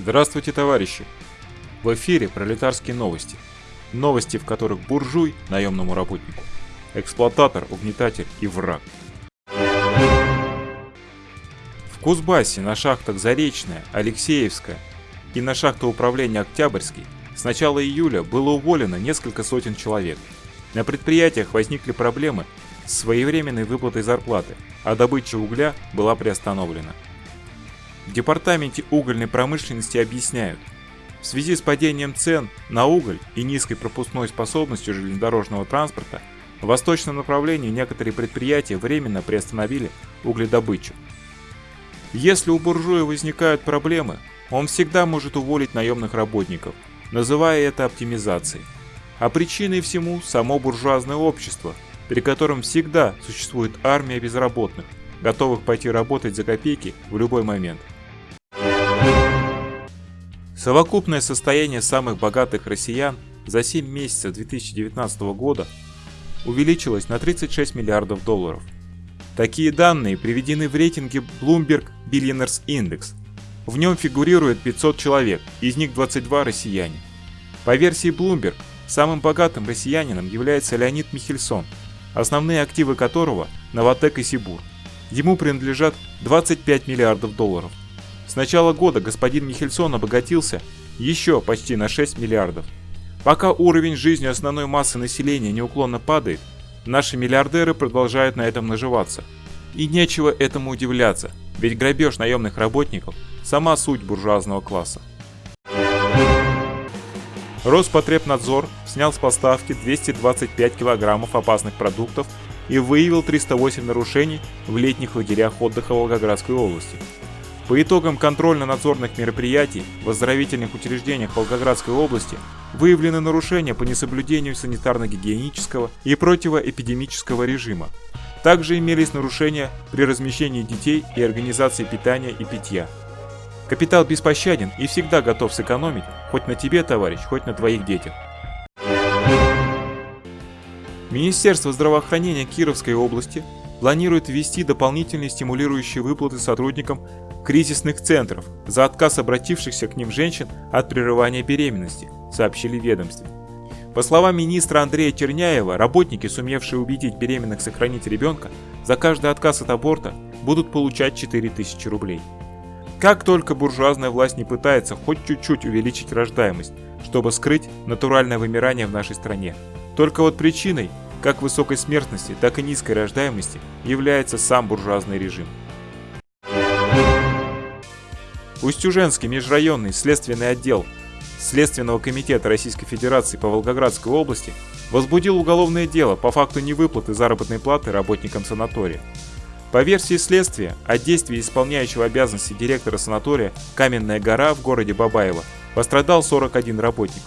Здравствуйте, товарищи! В эфире пролетарские новости. Новости, в которых буржуй наемному работнику, эксплуататор, угнетатель и враг. В Кузбассе на шахтах Заречная, Алексеевская и на шахтах управления Октябрьский с начала июля было уволено несколько сотен человек. На предприятиях возникли проблемы с своевременной выплатой зарплаты, а добыча угля была приостановлена. В департаменте угольной промышленности объясняют, в связи с падением цен на уголь и низкой пропускной способностью железнодорожного транспорта, в восточном направлении некоторые предприятия временно приостановили угледобычу. Если у буржуя возникают проблемы, он всегда может уволить наемных работников, называя это оптимизацией. А причиной всему само буржуазное общество, при котором всегда существует армия безработных, готовых пойти работать за копейки в любой момент. Совокупное состояние самых богатых россиян за 7 месяцев 2019 года увеличилось на 36 миллиардов долларов. Такие данные приведены в рейтинге Bloomberg Billionaires Index. В нем фигурирует 500 человек, из них 22 россияне. По версии Bloomberg, самым богатым россиянином является Леонид Михельсон, основные активы которого – Новотек и Сибур. Ему принадлежат 25 миллиардов долларов. Начала года господин Михельсон обогатился еще почти на 6 миллиардов. Пока уровень жизни основной массы населения неуклонно падает, наши миллиардеры продолжают на этом наживаться. И нечего этому удивляться, ведь грабеж наемных работников – сама суть буржуазного класса. Роспотребнадзор снял с поставки 225 килограммов опасных продуктов и выявил 308 нарушений в летних лагерях отдыха Волгоградской области. По итогам контрольно-надзорных мероприятий в оздоровительных учреждениях Волгоградской области выявлены нарушения по несоблюдению санитарно-гигиенического и противоэпидемического режима. Также имелись нарушения при размещении детей и организации питания и питья. Капитал беспощаден и всегда готов сэкономить, хоть на тебе, товарищ, хоть на твоих детях. Министерство здравоохранения Кировской области планирует ввести дополнительные стимулирующие выплаты сотрудникам кризисных центров за отказ обратившихся к ним женщин от прерывания беременности, сообщили ведомстве. По словам министра Андрея Черняева, работники, сумевшие убедить беременных сохранить ребенка, за каждый отказ от аборта будут получать 4000 рублей. Как только буржуазная власть не пытается хоть чуть-чуть увеличить рождаемость, чтобы скрыть натуральное вымирание в нашей стране, только вот причиной как высокой смертности, так и низкой рождаемости является сам буржуазный режим. Устюженский межрайонный следственный отдел Следственного комитета Российской Федерации по Волгоградской области возбудил уголовное дело по факту невыплаты заработной платы работникам санатория. По версии следствия, от действий исполняющего обязанности директора санатория «Каменная гора» в городе Бабаево пострадал 41 работник.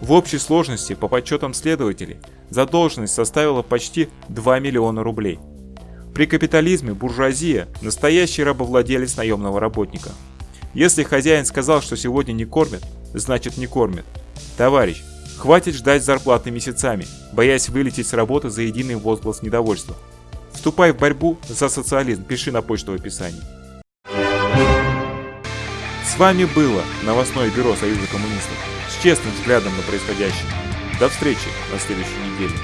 В общей сложности, по подсчетам следователей, задолженность составила почти 2 миллиона рублей. При капитализме буржуазия – настоящий рабовладелец наемного работника. Если хозяин сказал, что сегодня не кормят, значит не кормят. Товарищ, хватит ждать зарплаты месяцами, боясь вылететь с работы за единый возглас недовольства. Вступай в борьбу за социализм, пиши на почту в описании. С вами было новостное бюро Союза коммунистов с честным взглядом на происходящее. До встречи на следующей неделе.